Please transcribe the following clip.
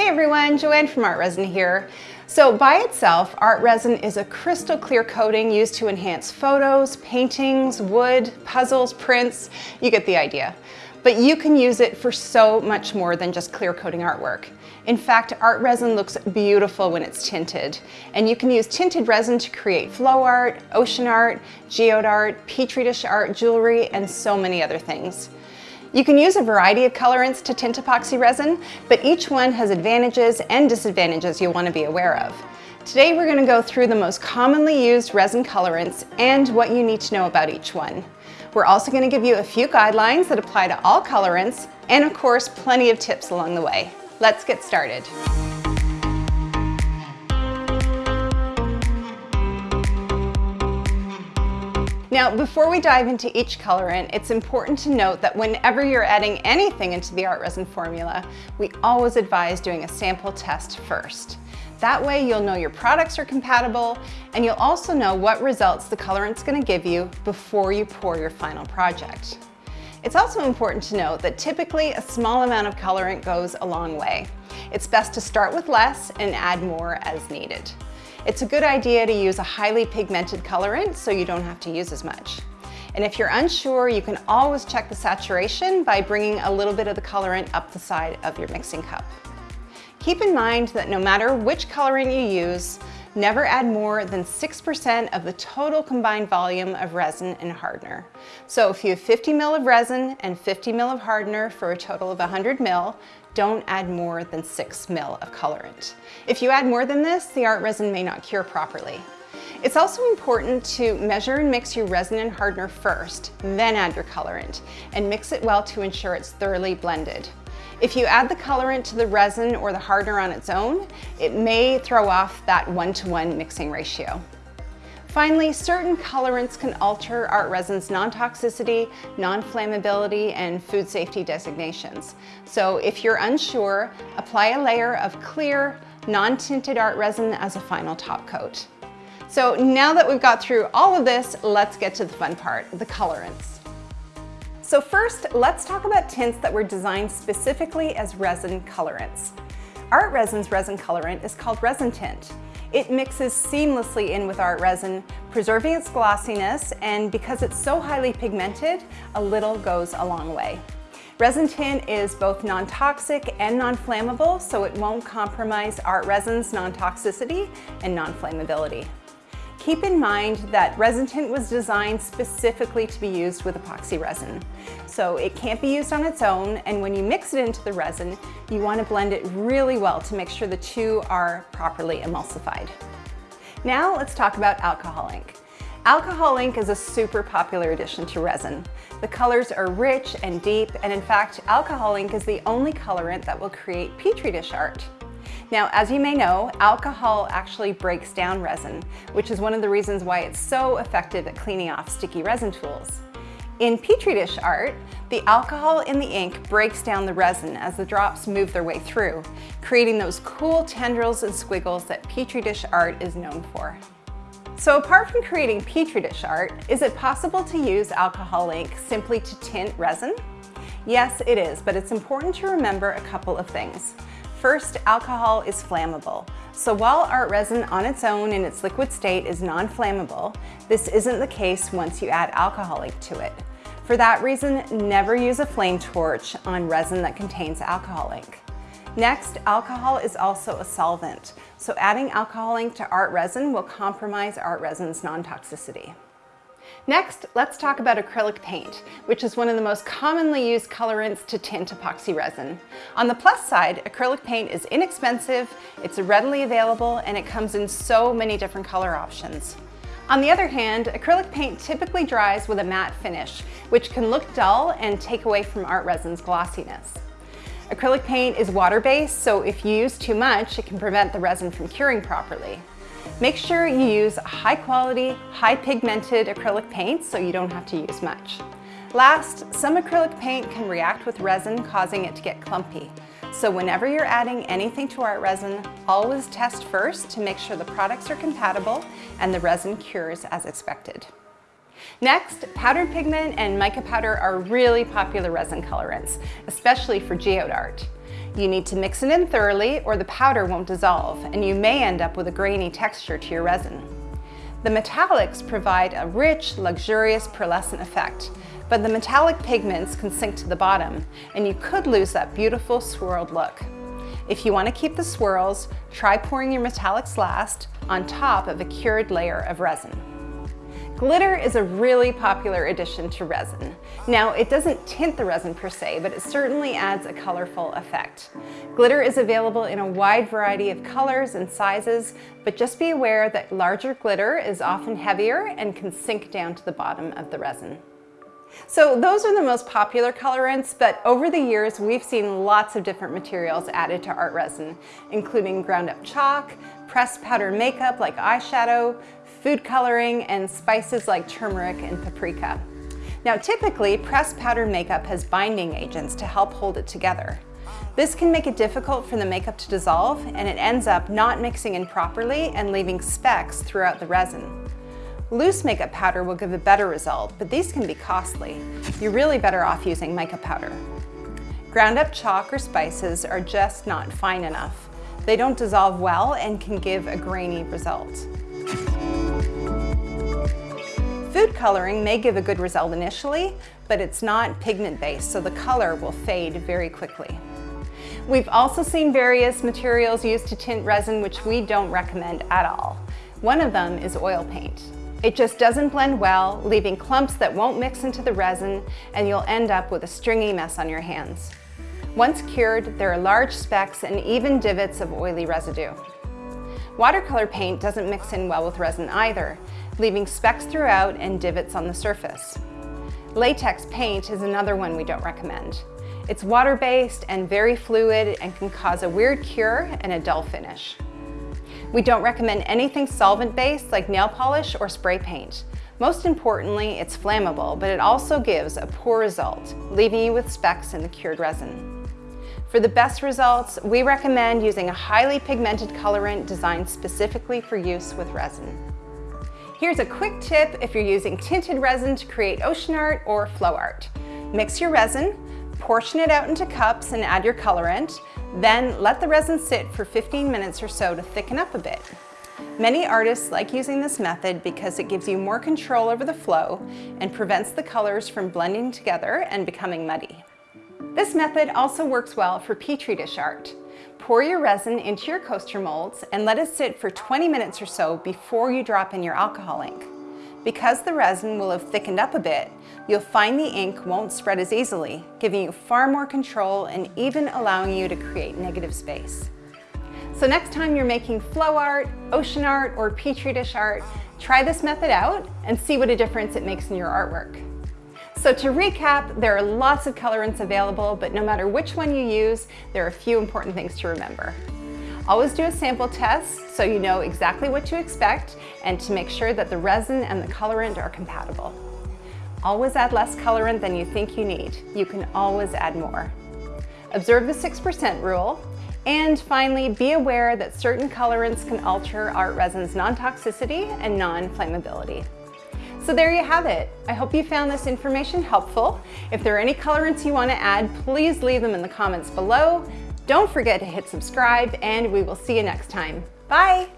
Hey everyone, Joanne from Art Resin here. So by itself, art resin is a crystal clear coating used to enhance photos, paintings, wood, puzzles, prints, you get the idea. But you can use it for so much more than just clear coating artwork. In fact, art resin looks beautiful when it's tinted. And you can use tinted resin to create flow art, ocean art, geode art, petri dish art, jewelry, and so many other things. You can use a variety of colorants to tint epoxy resin, but each one has advantages and disadvantages you'll want to be aware of. Today we're going to go through the most commonly used resin colorants and what you need to know about each one. We're also going to give you a few guidelines that apply to all colorants and of course plenty of tips along the way. Let's get started. Now, before we dive into each colorant, it's important to note that whenever you're adding anything into the art resin formula, we always advise doing a sample test first. That way you'll know your products are compatible and you'll also know what results the colorant's gonna give you before you pour your final project. It's also important to note that typically a small amount of colorant goes a long way. It's best to start with less and add more as needed. It's a good idea to use a highly pigmented colorant so you don't have to use as much. And if you're unsure, you can always check the saturation by bringing a little bit of the colorant up the side of your mixing cup. Keep in mind that no matter which colorant you use, never add more than 6% of the total combined volume of resin and hardener. So if you have 50 ml of resin and 50 ml of hardener for a total of 100 ml, don't add more than 6 ml of colorant. If you add more than this, the art resin may not cure properly. It's also important to measure and mix your resin and hardener first, then add your colorant, and mix it well to ensure it's thoroughly blended. If you add the colorant to the resin or the hardener on its own, it may throw off that one-to-one -one mixing ratio. Finally, certain colorants can alter art resin's non-toxicity, non-flammability, and food safety designations. So if you're unsure, apply a layer of clear, non-tinted art resin as a final top coat. So now that we've got through all of this, let's get to the fun part, the colorants. So first, let's talk about tints that were designed specifically as resin colorants. Art resin's resin colorant is called resin tint. It mixes seamlessly in with art resin, preserving its glossiness, and because it's so highly pigmented, a little goes a long way. Resin tint is both non-toxic and non-flammable, so it won't compromise art resin's non-toxicity and non-flammability. Keep in mind that resin tint was designed specifically to be used with epoxy resin. So it can't be used on its own, and when you mix it into the resin, you want to blend it really well to make sure the two are properly emulsified. Now let's talk about alcohol ink. Alcohol ink is a super popular addition to resin. The colors are rich and deep, and in fact, alcohol ink is the only colorant that will create Petri dish art. Now, as you may know, alcohol actually breaks down resin, which is one of the reasons why it's so effective at cleaning off sticky resin tools. In Petri dish art, the alcohol in the ink breaks down the resin as the drops move their way through, creating those cool tendrils and squiggles that Petri dish art is known for. So apart from creating Petri dish art, is it possible to use alcohol ink simply to tint resin? Yes, it is, but it's important to remember a couple of things. First, alcohol is flammable. So while art resin on its own in its liquid state is non-flammable, this isn't the case once you add alcohol ink to it. For that reason, never use a flame torch on resin that contains alcohol ink. Next, alcohol is also a solvent, so adding alcohol ink to art resin will compromise art resin's non-toxicity. Next, let's talk about acrylic paint, which is one of the most commonly used colorants to tint epoxy resin. On the plus side, acrylic paint is inexpensive, it's readily available, and it comes in so many different color options. On the other hand, acrylic paint typically dries with a matte finish, which can look dull and take away from art resin's glossiness. Acrylic paint is water-based, so if you use too much, it can prevent the resin from curing properly. Make sure you use high quality, high pigmented acrylic paint so you don't have to use much. Last, some acrylic paint can react with resin causing it to get clumpy. So whenever you're adding anything to art resin, always test first to make sure the products are compatible and the resin cures as expected. Next, powdered pigment and mica powder are really popular resin colorants, especially for geode art. You need to mix it in thoroughly or the powder won't dissolve and you may end up with a grainy texture to your resin. The metallics provide a rich, luxurious pearlescent effect, but the metallic pigments can sink to the bottom and you could lose that beautiful swirled look. If you want to keep the swirls, try pouring your metallics last on top of a cured layer of resin. Glitter is a really popular addition to resin. Now, it doesn't tint the resin per se, but it certainly adds a colorful effect. Glitter is available in a wide variety of colors and sizes, but just be aware that larger glitter is often heavier and can sink down to the bottom of the resin. So those are the most popular colorants, but over the years, we've seen lots of different materials added to art resin, including ground up chalk, pressed powder makeup like eyeshadow, food coloring, and spices like turmeric and paprika. Now typically, pressed powder makeup has binding agents to help hold it together. This can make it difficult for the makeup to dissolve and it ends up not mixing in properly and leaving specks throughout the resin. Loose makeup powder will give a better result, but these can be costly. You're really better off using mica powder. Ground up chalk or spices are just not fine enough. They don't dissolve well and can give a grainy result. Food coloring may give a good result initially, but it's not pigment-based, so the color will fade very quickly. We've also seen various materials used to tint resin which we don't recommend at all. One of them is oil paint. It just doesn't blend well, leaving clumps that won't mix into the resin, and you'll end up with a stringy mess on your hands. Once cured, there are large specks and even divots of oily residue. Watercolor paint doesn't mix in well with resin either, leaving specks throughout and divots on the surface. Latex paint is another one we don't recommend. It's water-based and very fluid and can cause a weird cure and a dull finish. We don't recommend anything solvent-based like nail polish or spray paint. Most importantly, it's flammable, but it also gives a poor result, leaving you with specks in the cured resin. For the best results, we recommend using a highly pigmented colorant designed specifically for use with resin. Here's a quick tip if you're using tinted resin to create ocean art or flow art. Mix your resin, portion it out into cups and add your colorant, then let the resin sit for 15 minutes or so to thicken up a bit. Many artists like using this method because it gives you more control over the flow and prevents the colors from blending together and becoming muddy. This method also works well for Petri dish art. Pour your resin into your coaster molds and let it sit for 20 minutes or so before you drop in your alcohol ink. Because the resin will have thickened up a bit, you'll find the ink won't spread as easily, giving you far more control and even allowing you to create negative space. So next time you're making flow art, ocean art, or petri dish art, try this method out and see what a difference it makes in your artwork. So to recap, there are lots of colorants available, but no matter which one you use, there are a few important things to remember. Always do a sample test so you know exactly what to expect and to make sure that the resin and the colorant are compatible. Always add less colorant than you think you need. You can always add more. Observe the 6% rule. And finally, be aware that certain colorants can alter art resin's non-toxicity and non-flammability. So there you have it. I hope you found this information helpful. If there are any colorants you want to add, please leave them in the comments below. Don't forget to hit subscribe and we will see you next time. Bye!